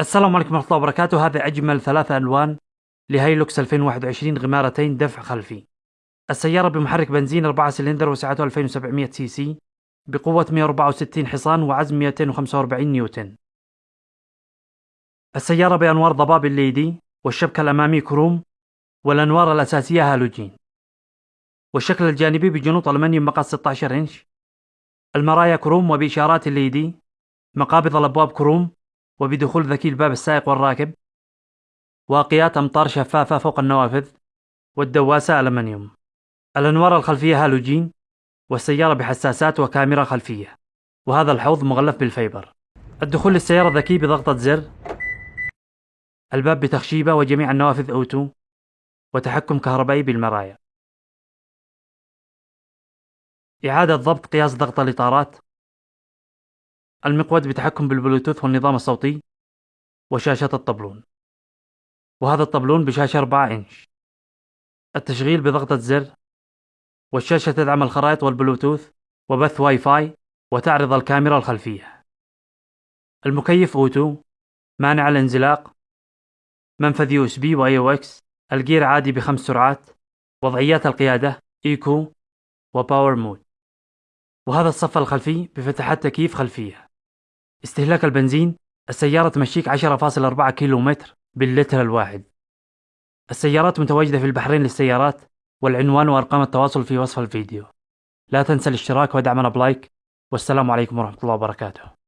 السلام عليكم ورحمة الله وبركاته. هذا أجمل ثلاثة ألوان ل Hilux 2021 غمارتين دفع خلفي. السيارة بمحرك بنزين 4 سلندر وسعته 2700 سي سي بقوة 164 حصان وعزم 245 نيوتن. السيارة بأنوار ضباب ال LED والشبكة الأمامي كروم والأنوار الأساسية هالوجين. والشكل الجانبي بجنوط ألمنيوم مقاس 16 إنش. المرايا كروم وبإشارات ال LED مقابض الأبواب كروم وبدخول ذكي الباب السائق والراكب واقيات أمطار شفافة فوق النوافذ والدواسة ألمنيوم. الأنوار الخلفية هالوجين والسيارة بحساسات وكاميرا خلفية. وهذا الحوض مغلف بال fiber. الدخول للسيارة ذكي بضغطة زر. الباب بتخشيبة وجميع النوافذ auto. وتحكم كهربائي بالمرايا. إعادة ضبط قياس ضغط الإطارات. المقود بتحكم بالبلوتوث والنظام الصوتي وشاشة الطبلون. وهذا الطبلون بشاشة 4 إنش. التشغيل بضغطة زر والشاشة تدعم الخرائط والبلوتوث وبث واي فاي وتعرض الكاميرا الخلفية. المكيف auto مانع الانزلاق منفذ USB و AUX الجير عادي بخمس سرعات وضعيات القيادة eco و power mode وهذا الصف الخلفي بفتحات تكييف خلفية. استهلاك البنزين السيارة تمشيك 10.4 كيلو متر باللتر الواحد. السيارات متواجدة في البحرين للسيارات والعنوان وأرقام التواصل في وصف الفيديو. لا تنسى الاشتراك ودعمنا ب like والسلام عليكم ورحمة الله وبركاته.